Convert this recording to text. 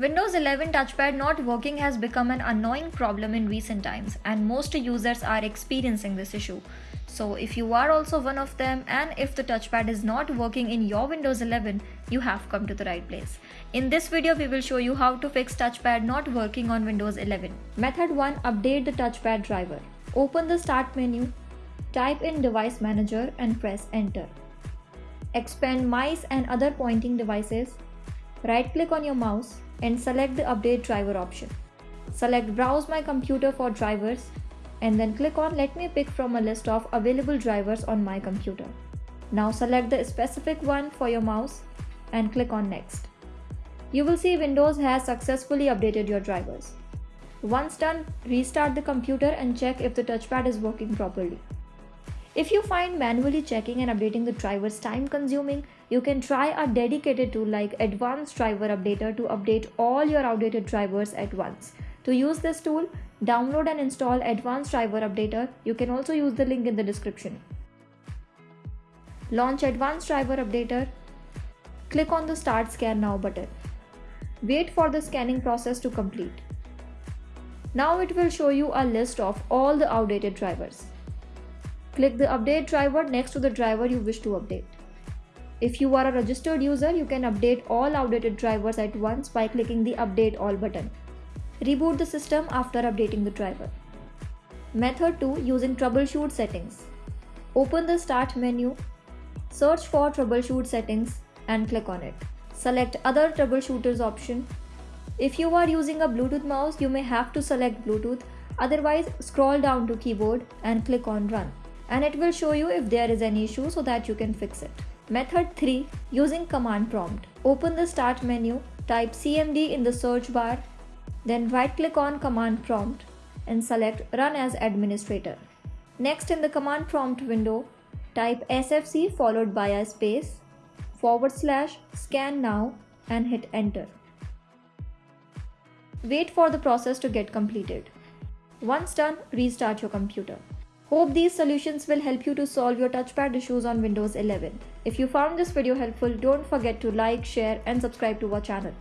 Windows 11 touchpad not working has become an annoying problem in recent times and most users are experiencing this issue. So if you are also one of them and if the touchpad is not working in your Windows 11, you have come to the right place. In this video, we will show you how to fix touchpad not working on Windows 11. Method 1. Update the touchpad driver. Open the start menu, type in device manager and press enter. Expand mice and other pointing devices. Right click on your mouse and select the update driver option. Select browse my computer for drivers and then click on let me pick from a list of available drivers on my computer. Now select the specific one for your mouse and click on next. You will see Windows has successfully updated your drivers. Once done, restart the computer and check if the touchpad is working properly. If you find manually checking and updating the drivers time consuming, you can try a dedicated tool like Advanced Driver Updater to update all your outdated drivers at once. To use this tool, download and install Advanced Driver Updater. You can also use the link in the description. Launch Advanced Driver Updater. Click on the Start Scan Now button. Wait for the scanning process to complete. Now it will show you a list of all the outdated drivers. Click the update driver next to the driver you wish to update. If you are a registered user, you can update all outdated drivers at once by clicking the update all button. Reboot the system after updating the driver. Method 2 using troubleshoot settings. Open the start menu, search for troubleshoot settings and click on it. Select other troubleshooters option. If you are using a Bluetooth mouse, you may have to select Bluetooth. Otherwise, scroll down to keyboard and click on run and it will show you if there is an issue so that you can fix it. Method 3 using command prompt. Open the start menu, type CMD in the search bar, then right click on command prompt and select run as administrator. Next in the command prompt window, type SFC followed by a space forward slash scan now and hit enter. Wait for the process to get completed. Once done, restart your computer. Hope these solutions will help you to solve your touchpad issues on Windows 11. If you found this video helpful, don't forget to like, share and subscribe to our channel.